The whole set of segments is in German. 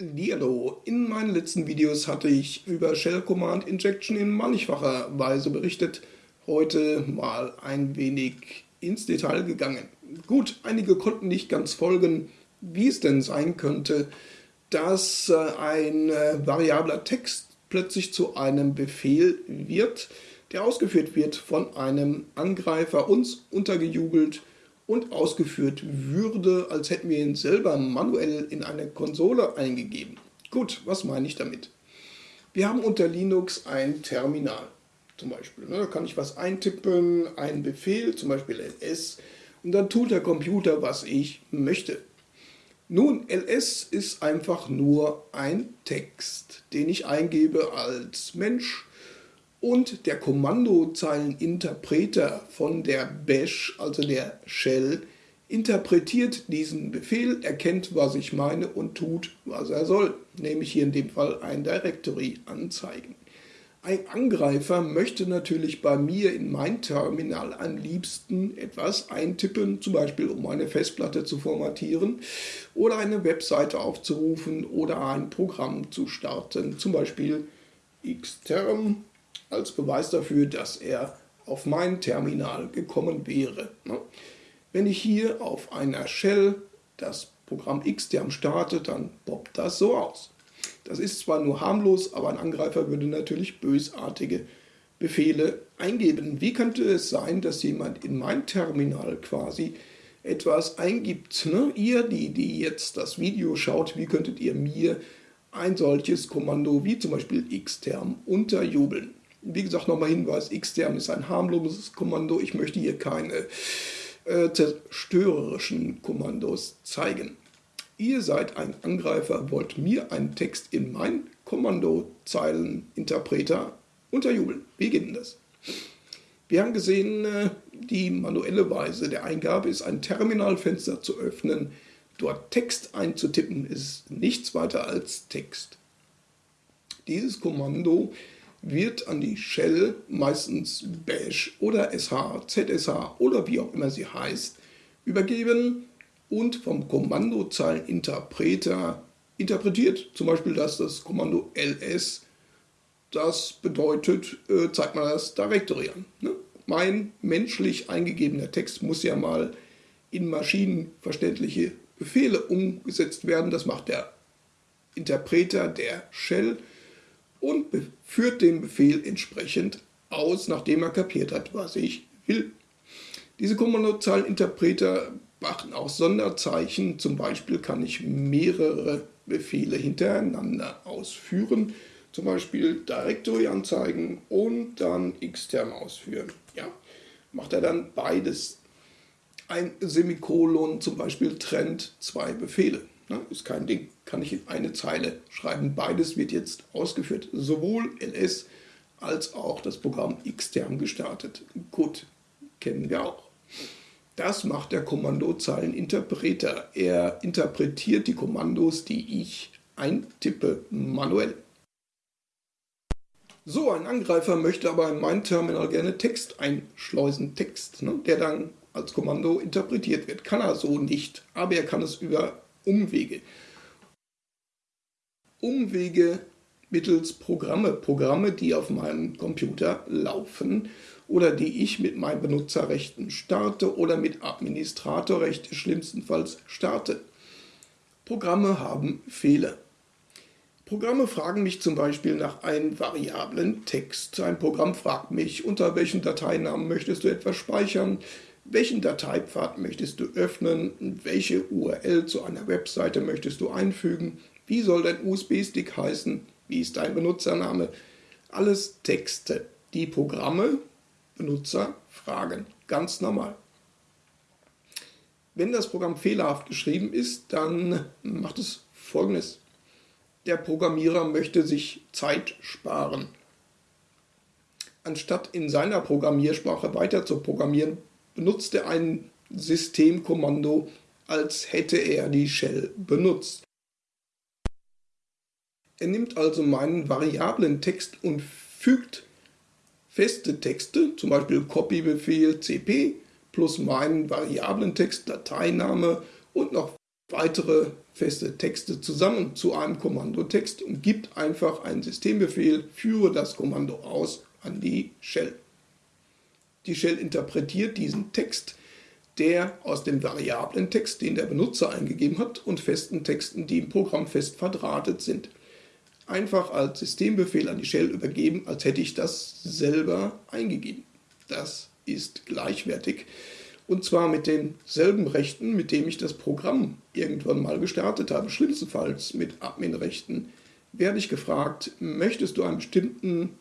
Hallo, in meinen letzten Videos hatte ich über Shell Command Injection in mannigfacher Weise berichtet. Heute mal ein wenig ins Detail gegangen. Gut, einige konnten nicht ganz folgen, wie es denn sein könnte, dass äh, ein äh, variabler Text plötzlich zu einem Befehl wird, der ausgeführt wird von einem Angreifer, uns untergejubelt und ausgeführt würde, als hätten wir ihn selber manuell in eine Konsole eingegeben. Gut, was meine ich damit? Wir haben unter Linux ein Terminal zum Beispiel. Ne? Da kann ich was eintippen, einen Befehl, zum Beispiel ls, und dann tut der Computer, was ich möchte. Nun, ls ist einfach nur ein Text, den ich eingebe als Mensch und der Kommandozeileninterpreter von der Bash, also der Shell, interpretiert diesen Befehl, erkennt, was ich meine und tut, was er soll, nämlich hier in dem Fall ein Directory anzeigen. Ein Angreifer möchte natürlich bei mir in mein Terminal am liebsten etwas eintippen, zum Beispiel um eine Festplatte zu formatieren oder eine Webseite aufzurufen oder ein Programm zu starten, zum Beispiel xterm als Beweis dafür, dass er auf mein Terminal gekommen wäre. Ne? Wenn ich hier auf einer Shell das Programm xterm starte, dann poppt das so aus. Das ist zwar nur harmlos, aber ein Angreifer würde natürlich bösartige Befehle eingeben. Wie könnte es sein, dass jemand in mein Terminal quasi etwas eingibt? Ne? Ihr, die, die jetzt das Video schaut, wie könntet ihr mir ein solches Kommando wie zum Beispiel xterm unterjubeln? Wie gesagt, nochmal Hinweis, xterm ist ein harmloses Kommando. Ich möchte hier keine äh, zerstörerischen Kommandos zeigen. Ihr seid ein Angreifer, wollt mir einen Text in mein Kommandozeileninterpreter unterjubeln. Wie geht denn das? Wir haben gesehen, äh, die manuelle Weise der Eingabe ist ein Terminalfenster zu öffnen. Dort Text einzutippen ist nichts weiter als Text. Dieses Kommando wird an die Shell, meistens Bash oder SH, ZSH oder wie auch immer sie heißt, übergeben und vom Kommandozeileninterpreter interpretiert. Zum Beispiel, dass das Kommando ls, das bedeutet, äh, zeigt mal das Directory an. Ne? Mein menschlich eingegebener Text muss ja mal in maschinenverständliche Befehle umgesetzt werden. Das macht der Interpreter der Shell und führt den Befehl entsprechend aus, nachdem er kapiert hat, was ich will. Diese Kommandozeileninterpreter machen auch Sonderzeichen. Zum Beispiel kann ich mehrere Befehle hintereinander ausführen. Zum Beispiel Directory anzeigen und dann extern ausführen. Ja, macht er dann beides. Ein Semikolon zum Beispiel trennt zwei Befehle. Ne? Ist kein Ding, kann ich in eine Zeile schreiben. Beides wird jetzt ausgeführt, sowohl ls als auch das Programm xterm gestartet. Gut, kennen wir auch. Das macht der Kommandozeileninterpreter. Er interpretiert die Kommandos, die ich eintippe, manuell. So, ein Angreifer möchte aber in mein Terminal gerne Text einschleusen, Text, ne, der dann als Kommando interpretiert wird. Kann er so nicht, aber er kann es über Umwege. Umwege mittels Programme, Programme, die auf meinem Computer laufen oder die ich mit meinen Benutzerrechten starte oder mit Administratorrechte schlimmstenfalls starte. Programme haben Fehler. Programme fragen mich zum Beispiel nach einem variablen Text. Ein Programm fragt mich, unter welchem Dateinamen möchtest du etwas speichern, welchen Dateipfad möchtest du öffnen? Welche URL zu einer Webseite möchtest du einfügen? Wie soll dein USB-Stick heißen? Wie ist dein Benutzername? Alles Texte, die Programme, Benutzer fragen. Ganz normal. Wenn das Programm fehlerhaft geschrieben ist, dann macht es folgendes. Der Programmierer möchte sich Zeit sparen. Anstatt in seiner Programmiersprache weiter zu programmieren, benutzt er ein Systemkommando, als hätte er die Shell benutzt. Er nimmt also meinen variablen Text und fügt feste Texte, zum Beispiel Copy-Befehl cp, plus meinen variablen Text, Dateiname und noch weitere feste Texte zusammen zu einem Kommandotext und gibt einfach einen Systembefehl, führe das Kommando aus an die Shell. Die Shell interpretiert diesen Text, der aus dem variablen Text, den der Benutzer eingegeben hat, und festen Texten, die im Programm fest verdrahtet sind. Einfach als Systembefehl an die Shell übergeben, als hätte ich das selber eingegeben. Das ist gleichwertig und zwar mit denselben Rechten, mit dem ich das Programm irgendwann mal gestartet habe. Schlimmstenfalls mit Admin-Rechten werde ich gefragt, möchtest du einen bestimmten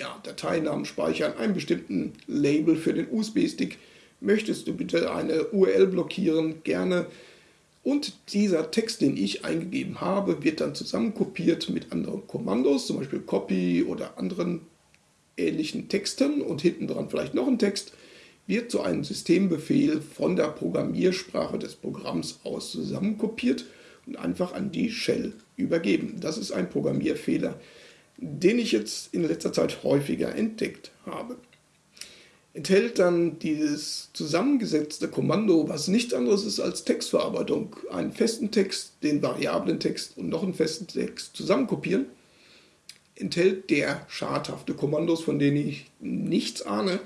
ja, Dateinamen speichern, einen bestimmten Label für den USB-Stick, möchtest du bitte eine URL blockieren, gerne. Und dieser Text, den ich eingegeben habe, wird dann zusammenkopiert mit anderen Kommandos, zum Beispiel Copy oder anderen ähnlichen Texten und hinten dran vielleicht noch ein Text wird zu einem Systembefehl von der Programmiersprache des Programms aus zusammenkopiert und einfach an die Shell übergeben. Das ist ein Programmierfehler, den ich jetzt in letzter Zeit häufiger entdeckt habe. Enthält dann dieses zusammengesetzte Kommando, was nichts anderes ist als Textverarbeitung, einen festen Text, den variablen Text und noch einen festen Text zusammenkopieren, enthält der schadhafte Kommandos, von denen ich nichts ahne,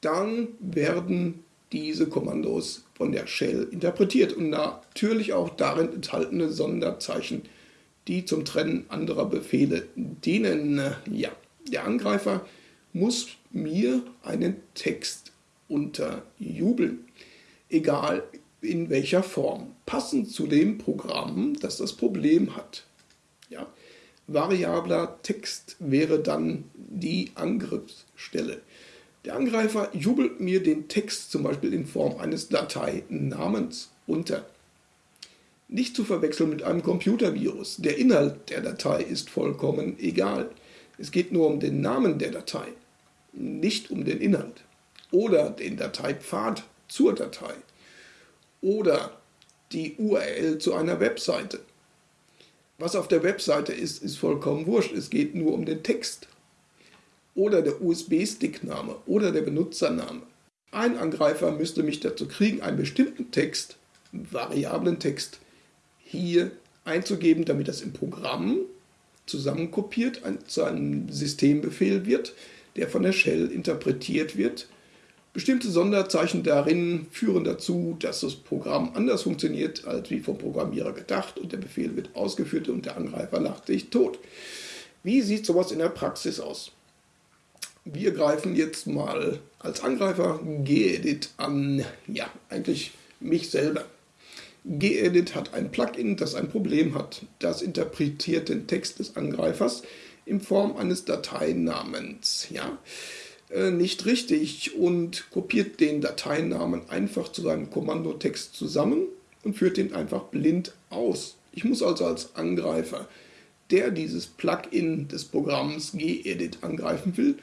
dann werden diese Kommandos von der Shell interpretiert und natürlich auch darin enthaltene Sonderzeichen, die zum Trennen anderer Befehle dienen. Ja, der Angreifer muss mir einen Text unterjubeln, egal in welcher Form, passend zu dem Programm, das das Problem hat. Ja, variabler Text wäre dann die Angriffsstelle. Der Angreifer jubelt mir den Text zum Beispiel in Form eines Dateinamens unter. Nicht zu verwechseln mit einem Computervirus. Der Inhalt der Datei ist vollkommen egal. Es geht nur um den Namen der Datei, nicht um den Inhalt. Oder den Dateipfad zur Datei. Oder die URL zu einer Webseite. Was auf der Webseite ist, ist vollkommen wurscht. Es geht nur um den Text oder der USB-Stick-Name oder der Benutzername. Ein Angreifer müsste mich dazu kriegen, einen bestimmten Text, variablen Text, hier einzugeben, damit das im Programm zusammenkopiert zu einem Systembefehl wird, der von der Shell interpretiert wird. Bestimmte Sonderzeichen darin führen dazu, dass das Programm anders funktioniert, als wie vom Programmierer gedacht und der Befehl wird ausgeführt und der Angreifer lacht sich tot. Wie sieht sowas in der Praxis aus? Wir greifen jetzt mal als Angreifer gedit an. Ja, eigentlich mich selber. Gedit hat ein Plugin, das ein Problem hat. Das interpretiert den Text des Angreifers in Form eines Dateinamens. Ja, äh, nicht richtig und kopiert den Dateinamen einfach zu seinem Kommandotext zusammen und führt den einfach blind aus. Ich muss also als Angreifer, der dieses Plugin des Programms gedit angreifen will,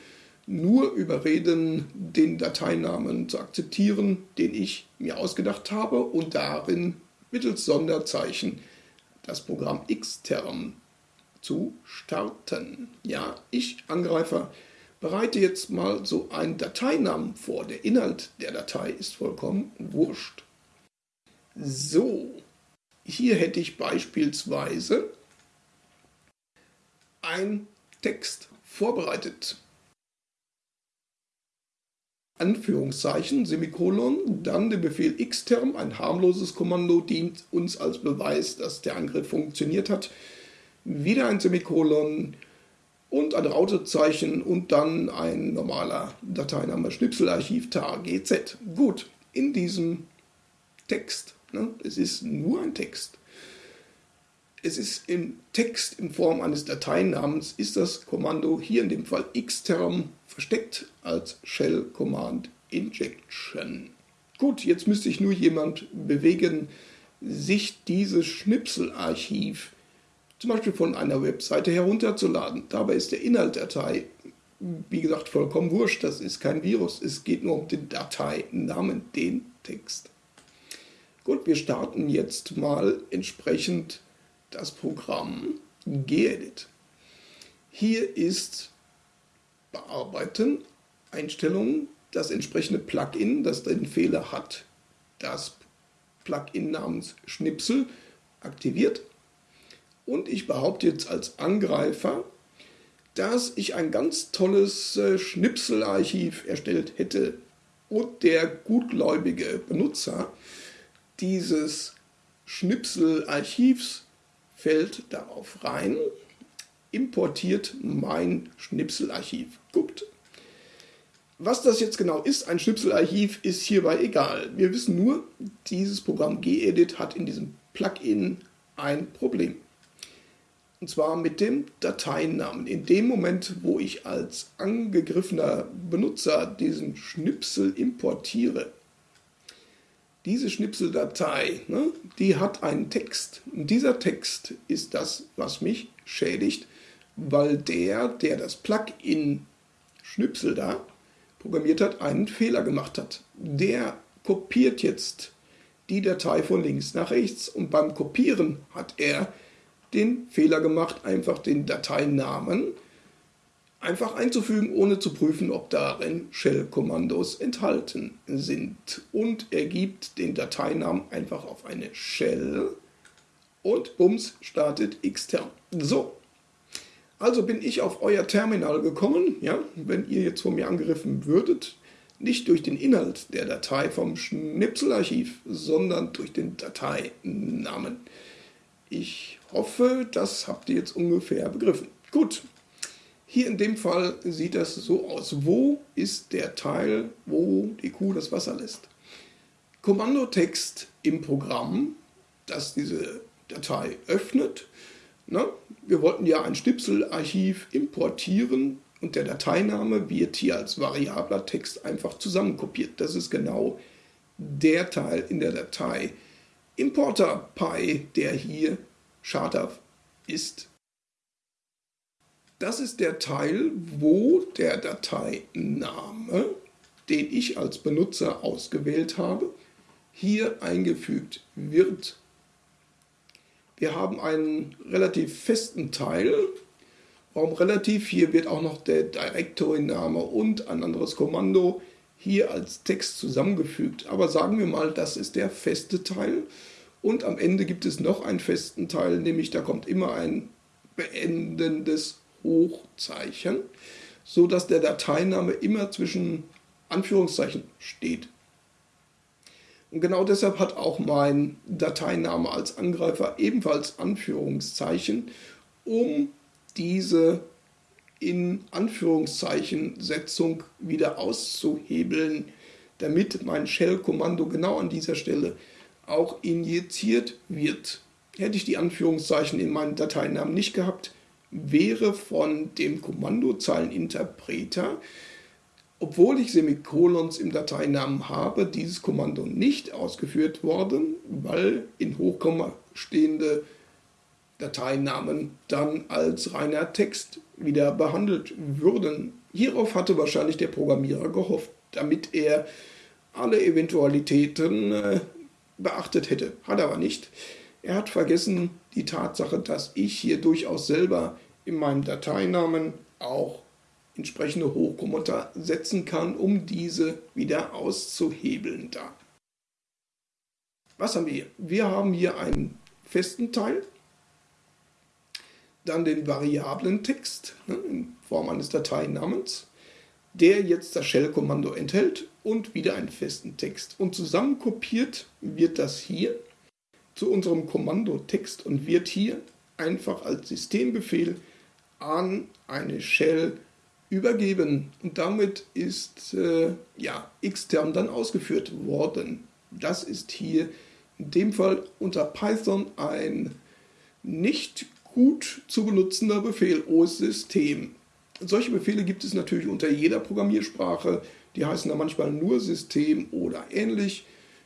nur überreden, den Dateinamen zu akzeptieren, den ich mir ausgedacht habe und darin mittels Sonderzeichen das Programm Xterm zu starten. Ja, ich, Angreifer, bereite jetzt mal so einen Dateinamen vor. Der Inhalt der Datei ist vollkommen wurscht. So, hier hätte ich beispielsweise ein Text vorbereitet. Anführungszeichen, Semikolon, dann der Befehl xterm, ein harmloses Kommando, dient uns als Beweis, dass der Angriff funktioniert hat. Wieder ein Semikolon und ein Rautezeichen und dann ein normaler Dateiname Schnipselarchiv tar gz. Gut, in diesem Text, ne, es ist nur ein Text, es ist im Text in Form eines Dateinamens, ist das Kommando hier in dem Fall xterm versteckt als Shell Command Injection. Gut, jetzt müsste ich nur jemand bewegen, sich dieses Schnipselarchiv zum Beispiel von einer Webseite herunterzuladen. Dabei ist der Inhalt der Datei, wie gesagt, vollkommen wurscht. Das ist kein Virus. Es geht nur um den Dateinamen, den Text. Gut, wir starten jetzt mal entsprechend das Programm gedit. Hier ist Bearbeiten, Einstellungen, das entsprechende Plugin, das den Fehler hat, das Plugin namens Schnipsel aktiviert. Und ich behaupte jetzt als Angreifer, dass ich ein ganz tolles äh, Schnipselarchiv erstellt hätte und der gutgläubige Benutzer dieses Schnipselarchivs fällt darauf rein, importiert mein Schnipselarchiv. Guckt. Was das jetzt genau ist, ein Schnipselarchiv, ist hierbei egal. Wir wissen nur, dieses Programm gedit hat in diesem Plugin ein Problem. Und zwar mit dem Dateinamen. In dem Moment, wo ich als angegriffener Benutzer diesen Schnipsel importiere, diese Schnipseldatei, ne, die hat einen Text. Und dieser Text ist das, was mich schädigt, weil der, der das Plugin Schnipsel da programmiert hat, einen Fehler gemacht hat. Der kopiert jetzt die Datei von links nach rechts und beim Kopieren hat er den Fehler gemacht, einfach den Dateinamen einfach einzufügen, ohne zu prüfen, ob darin Shell-Kommandos enthalten sind. Und er gibt den Dateinamen einfach auf eine Shell und bums startet xterm. So, also bin ich auf euer Terminal gekommen, ja, wenn ihr jetzt von mir angegriffen würdet, nicht durch den Inhalt der Datei vom Schnipselarchiv, sondern durch den Dateinamen. Ich hoffe, das habt ihr jetzt ungefähr begriffen. Gut, hier in dem Fall sieht das so aus. Wo ist der Teil, wo die Kuh das Wasser lässt? Kommandotext im Programm, das diese Datei öffnet. Na, wir wollten ja ein Schnipselarchiv importieren und der Dateiname wird hier als variabler Text einfach zusammenkopiert. Das ist genau der Teil in der Datei Importer Pi, der hier schadhaft ist. Das ist der Teil, wo der Dateiname, den ich als Benutzer ausgewählt habe, hier eingefügt wird. Wir haben einen relativ festen Teil. Warum relativ? Hier wird auch noch der Directory-Name und ein anderes Kommando hier als Text zusammengefügt. Aber sagen wir mal, das ist der feste Teil. Und am Ende gibt es noch einen festen Teil, nämlich da kommt immer ein beendendes Hochzeichen, sodass der Dateiname immer zwischen Anführungszeichen steht. Und genau deshalb hat auch mein Dateiname als Angreifer ebenfalls Anführungszeichen, um diese in Anführungszeichen Setzung wieder auszuhebeln, damit mein Shell-Kommando genau an dieser Stelle auch injiziert wird. Hätte ich die Anführungszeichen in meinem Dateinamen nicht gehabt, wäre von dem Kommandozeileninterpreter, obwohl ich Semikolons im Dateinamen habe, dieses Kommando nicht ausgeführt worden, weil in Hochkomma stehende Dateinamen dann als reiner Text wieder behandelt würden. Hierauf hatte wahrscheinlich der Programmierer gehofft, damit er alle Eventualitäten äh, beachtet hätte. Hat er aber nicht. Er hat vergessen die Tatsache, dass ich hier durchaus selber in meinem Dateinamen auch entsprechende Hochkommata setzen kann, um diese wieder auszuhebeln da. Was haben wir hier? Wir haben hier einen festen Teil, dann den variablen Text ne, in Form eines Dateinamens, der jetzt das Shell-Kommando enthält und wieder einen festen Text. Und zusammen kopiert wird das hier zu unserem Kommando Text und wird hier einfach als Systembefehl an eine Shell übergeben. Und damit ist äh, ja, xterm dann ausgeführt worden. Das ist hier in dem Fall unter Python ein nicht gut zu benutzender Befehl, OS-System. Solche Befehle gibt es natürlich unter jeder Programmiersprache. Die heißen da manchmal nur System oder ähnlich.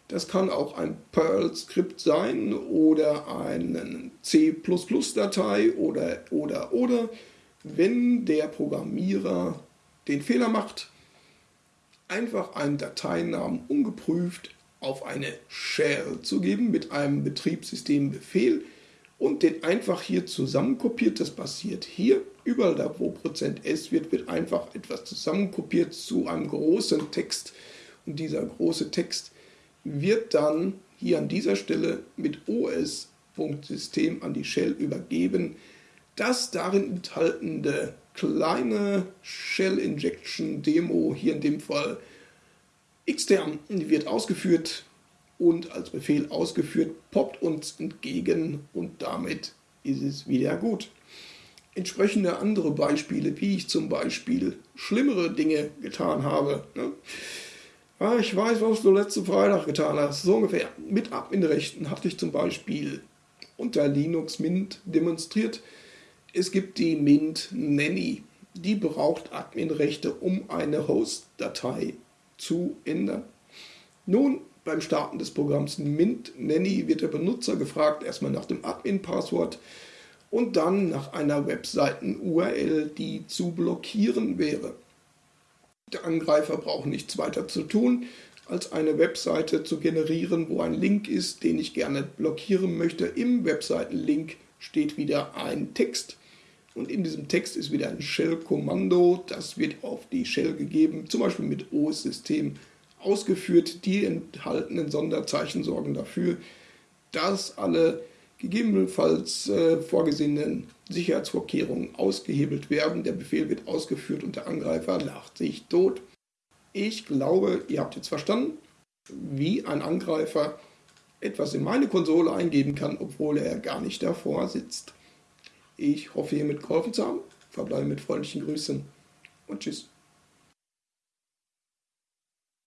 Das kann auch ein Perl-Skript sein oder eine C++-Datei oder, oder, oder. Wenn der Programmierer den Fehler macht, einfach einen Dateinamen ungeprüft auf eine Shell zu geben mit einem Betriebssystembefehl und den einfach hier zusammenkopiert. Das passiert hier. Überall da, wo %s wird, wird einfach etwas zusammenkopiert zu einem großen Text. Und dieser große Text wird dann hier an dieser Stelle mit os.system an die Shell übergeben. Das darin enthaltene kleine Shell Injection Demo, hier in dem Fall extern, wird ausgeführt und als Befehl ausgeführt, poppt uns entgegen und damit ist es wieder gut. Entsprechende andere Beispiele, wie ich zum Beispiel schlimmere Dinge getan habe. Ne? Ah, ich weiß, was du letzten Freitag getan hast. So ungefähr. Mit Adminrechten hatte ich zum Beispiel unter Linux Mint demonstriert. Es gibt die Mint Nanny. Die braucht Adminrechte, um eine Host-Datei zu ändern. Nun, beim Starten des Programms Mint Nanny wird der Benutzer gefragt, erstmal nach dem Admin-Passwort und dann nach einer Webseiten-URL, die zu blockieren wäre. Der Angreifer braucht nichts weiter zu tun, als eine Webseite zu generieren, wo ein Link ist, den ich gerne blockieren möchte. Im Webseitenlink steht wieder ein Text und in diesem Text ist wieder ein Shell-Kommando. Das wird auf die Shell gegeben, zum Beispiel mit OS-System ausgeführt. Die enthaltenen Sonderzeichen sorgen dafür, dass alle gegebenenfalls äh, vorgesehenen Sicherheitsvorkehrungen ausgehebelt werden. Der Befehl wird ausgeführt und der Angreifer lacht sich tot. Ich glaube, ihr habt jetzt verstanden, wie ein Angreifer etwas in meine Konsole eingeben kann, obwohl er gar nicht davor sitzt. Ich hoffe, hiermit geholfen zu haben. Verbleibe mit freundlichen Grüßen und tschüss.